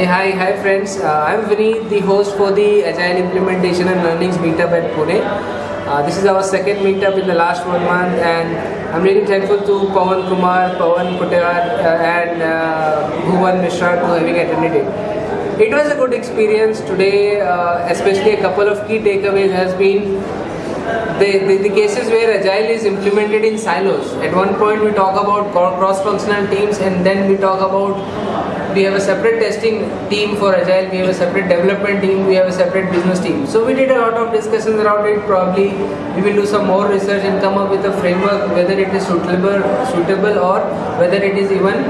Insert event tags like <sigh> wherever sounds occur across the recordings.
Hey, hi, hi friends. Uh, I'm Vineet, the host for the Agile Implementation and Learnings Meetup at Pune. Uh, this is our second meetup in the last one month, and I'm really thankful to Pawan Kumar, Pawan Kutewar, uh, and uh, Bhuvan Mishra for having attended it. It was a good experience today, uh, especially a couple of key takeaways has been the, the, the, cases where agile is implemented in silos. At one point we talk about cross-functional teams and then we talk about we have a separate testing team for agile we have a separate development team we have a separate business team. So we did a lot of discussions around it. Probably we will do some more research and come up with a framework whether it is suitable suitable or whether it is even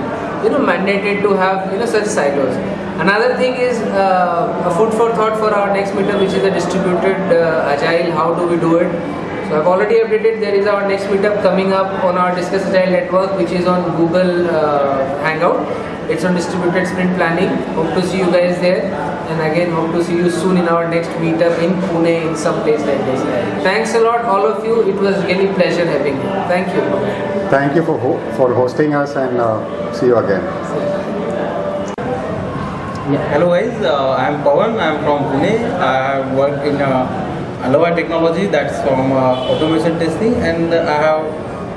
you know mandated to have you know such silos another thing is uh, a food for thought for our next meetup which is a distributed uh, agile how do we do it so I've already updated there is our next meetup coming up on our Discuss Agile network which is on Google uh, Hangout it's on distributed sprint planning. Hope to see you guys there. And again, hope to see you soon in our next meetup in Pune in some place like this. Thanks a lot, all of you. It was really pleasure having you. Thank you. Thank you for ho for hosting us and uh, see you again. Yeah. Hello guys, uh, I am Pawan. I am from Pune. I work in uh, Aloha Technology. That's from uh, automation testing, and I have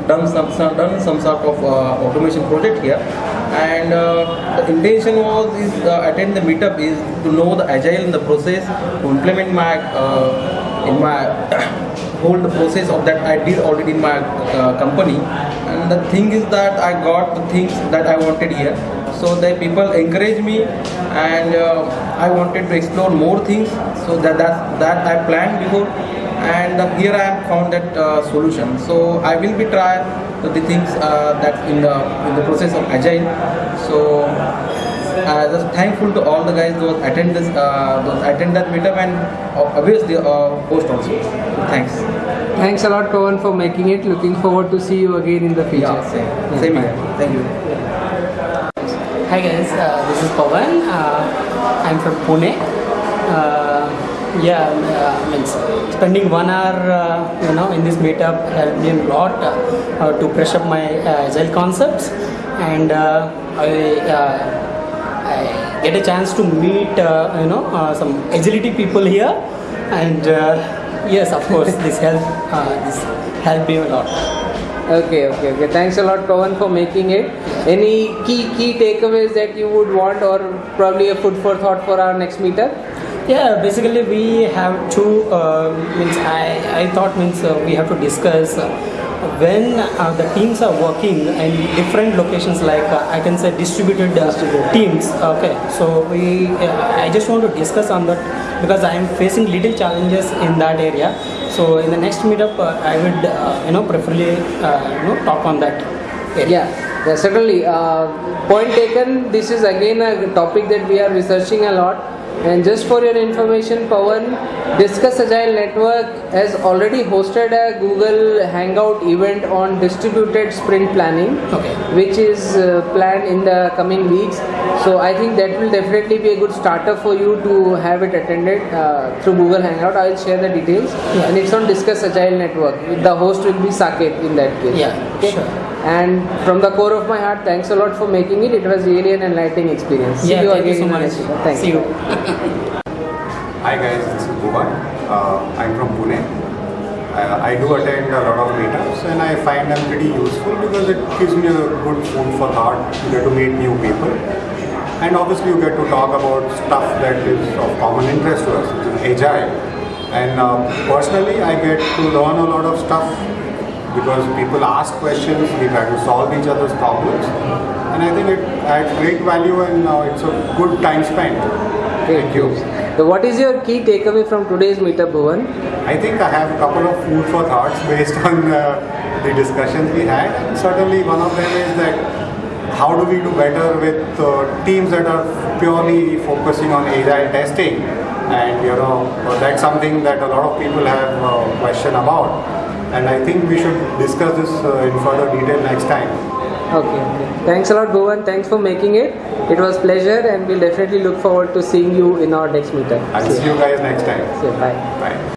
done some, some done some sort of uh, automation project here and uh, the intention was is uh, attend the meetup is to know the agile in the process to implement my uh, in my <coughs> whole process of that I did already in my company and the thing is that I got the things that I wanted here so the people encourage me and uh, I wanted to explore more things so that that, that I planned before and uh, here I have found that uh, solution. So I will be trying the things uh, that in the in the process of agile. So uh, just thankful to all the guys who attend this uh, those attend that meetup and obviously uh, host also. Thanks. Thanks a lot, Pawan, for making it. Looking forward to see you again in the future. Yeah, same. Yeah, same here. Thank you. Hi guys, uh, this is Pawan. Uh, I'm from Pune. Uh, yeah, uh, means spending one hour, uh, you know, in this meetup helped me a lot uh, to brush up my agile concepts, and I, Get a chance to meet, uh, you know, uh, some agility people here, and uh, yes, of course, this helped this helped me a lot. Okay, okay, okay. Thanks a lot, Pawan, for making it. Any key key takeaways that you would want, or probably a food for thought for our next meetup? Yeah, basically we have to uh, means I, I thought means uh, we have to discuss uh, when uh, the teams are working in different locations like uh, I can say distributed, uh, teams. Okay, so we I just want to discuss on that because I am facing little challenges in that area. So in the next meetup, I would you know preferably you know talk on that. Area. Yeah, yeah, certainly. point taken. This is again a topic that we are researching a lot and just for your information, Pawan, Discuss Agile Network has already hosted a Google Hangout event on distributed sprint planning, okay. which is uh, planned in the coming weeks. So I think that will definitely be a good starter for you to have it attended uh, through Google Hangout. I will share the details, yeah. and it's on Discuss Agile Network. The host will be Saket in that case. Yeah, okay? sure. And from the core of my heart, thanks a lot for making it. It was really an enlightening experience. See yeah, you again so much. Thank See you. Hi guys, this is Bhuvan. Uh, I'm from Pune. Uh, I do attend a lot of meetups and I find them pretty useful because it gives me a good food for thought. You get to meet new people and obviously you get to talk about stuff that is of common interest to us, which is agile. And uh, personally, I get to learn a lot of stuff because people ask questions, we try to solve each other's problems and I think it adds great value and uh, it's a good time spent. Thank you. So what is your key takeaway from today's meetup, Bhuvan? I think I have a couple of food for thoughts <laughs> based on uh, the discussions we had. And certainly one of them is that how do we do better with uh, teams that are purely focusing on agile testing and you know that's something that a lot of people have uh, question about and I think we should discuss this uh, in further detail next time. Okay, okay. Thanks a lot, Bhuvan. Thanks for making it. It was pleasure, and we'll definitely look forward to seeing you in our next meetup. I'll see, see you guys next time. See you. Bye. Bye.